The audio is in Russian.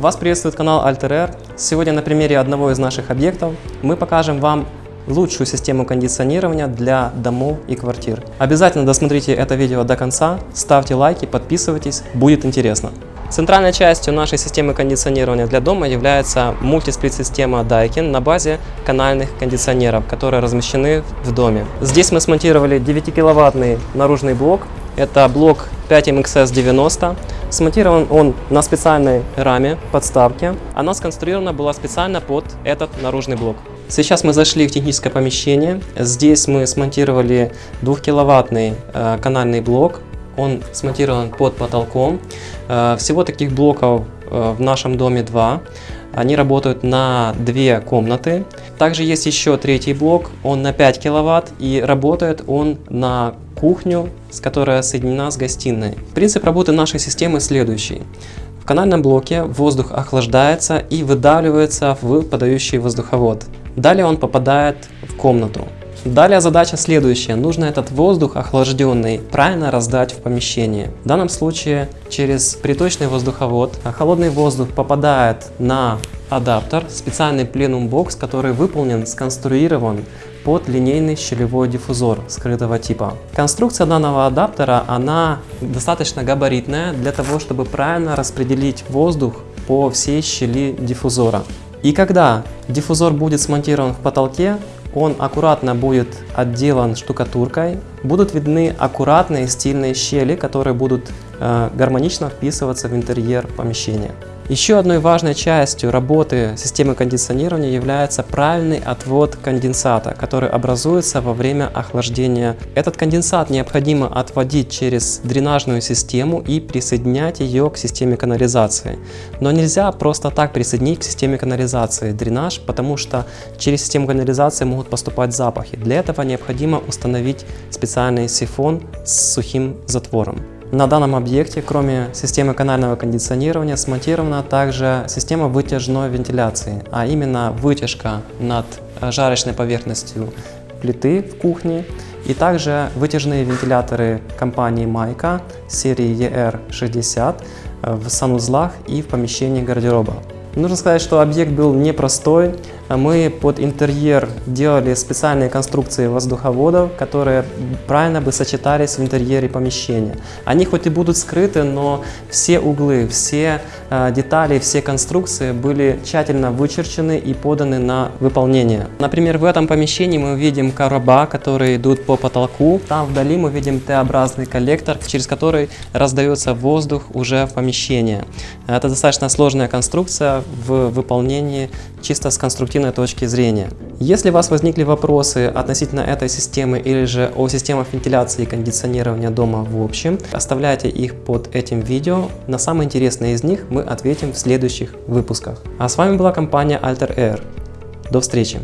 Вас приветствует канал Alter Сегодня на примере одного из наших объектов мы покажем вам лучшую систему кондиционирования для домов и квартир. Обязательно досмотрите это видео до конца, ставьте лайки, подписывайтесь, будет интересно. Центральной частью нашей системы кондиционирования для дома является мультисплит-система Daikin на базе канальных кондиционеров, которые размещены в доме. Здесь мы смонтировали 9-киловаттный наружный блок. Это блок 5MXS90. Смонтирован он на специальной раме подставки. Она сконструирована была специально под этот наружный блок. Сейчас мы зашли в техническое помещение. Здесь мы смонтировали 2-киловаттный э, канальный блок. Он смонтирован под потолком. Э, всего таких блоков э, в нашем доме два. Они работают на две комнаты. Также есть еще третий блок, он на 5 киловатт и работает он на кухню, с которой соединена с гостиной. Принцип работы нашей системы следующий. В канальном блоке воздух охлаждается и выдавливается в подающий воздуховод. Далее он попадает в комнату. Далее задача следующая. Нужно этот воздух охлажденный правильно раздать в помещение. В данном случае через приточный воздуховод холодный воздух попадает на адаптер, специальный пленум бокс, который выполнен, сконструирован под линейный щелевой диффузор скрытого типа. Конструкция данного адаптера, она достаточно габаритная для того, чтобы правильно распределить воздух по всей щели диффузора. И когда диффузор будет смонтирован в потолке, он аккуратно будет отделан штукатуркой, будут видны аккуратные стильные щели, которые будут э, гармонично вписываться в интерьер помещения. Еще одной важной частью работы системы кондиционирования является правильный отвод конденсата, который образуется во время охлаждения. Этот конденсат необходимо отводить через дренажную систему и присоединять ее к системе канализации. Но нельзя просто так присоединить к системе канализации дренаж, потому что через систему канализации могут поступать запахи. Для этого необходимо установить специальный сифон с сухим затвором. На данном объекте, кроме системы канального кондиционирования, смонтирована также система вытяжной вентиляции, а именно вытяжка над жарочной поверхностью плиты в кухне и также вытяжные вентиляторы компании Майка серии ER60 в санузлах и в помещении гардероба. Нужно сказать, что объект был непростой. Мы под интерьер делали специальные конструкции воздуховодов, которые правильно бы сочетались в интерьере помещения. Они хоть и будут скрыты, но все углы, все э, детали, все конструкции были тщательно вычерчены и поданы на выполнение. Например, в этом помещении мы видим короба, которые идут по потолку. Там вдали мы видим Т-образный коллектор, через который раздается воздух уже в помещение. Это достаточно сложная конструкция, в выполнении чисто с конструктивной точки зрения. Если у вас возникли вопросы относительно этой системы или же о системах вентиляции и кондиционирования дома в общем, оставляйте их под этим видео. На самые интересные из них мы ответим в следующих выпусках. А с вами была компания Alter Air. До встречи!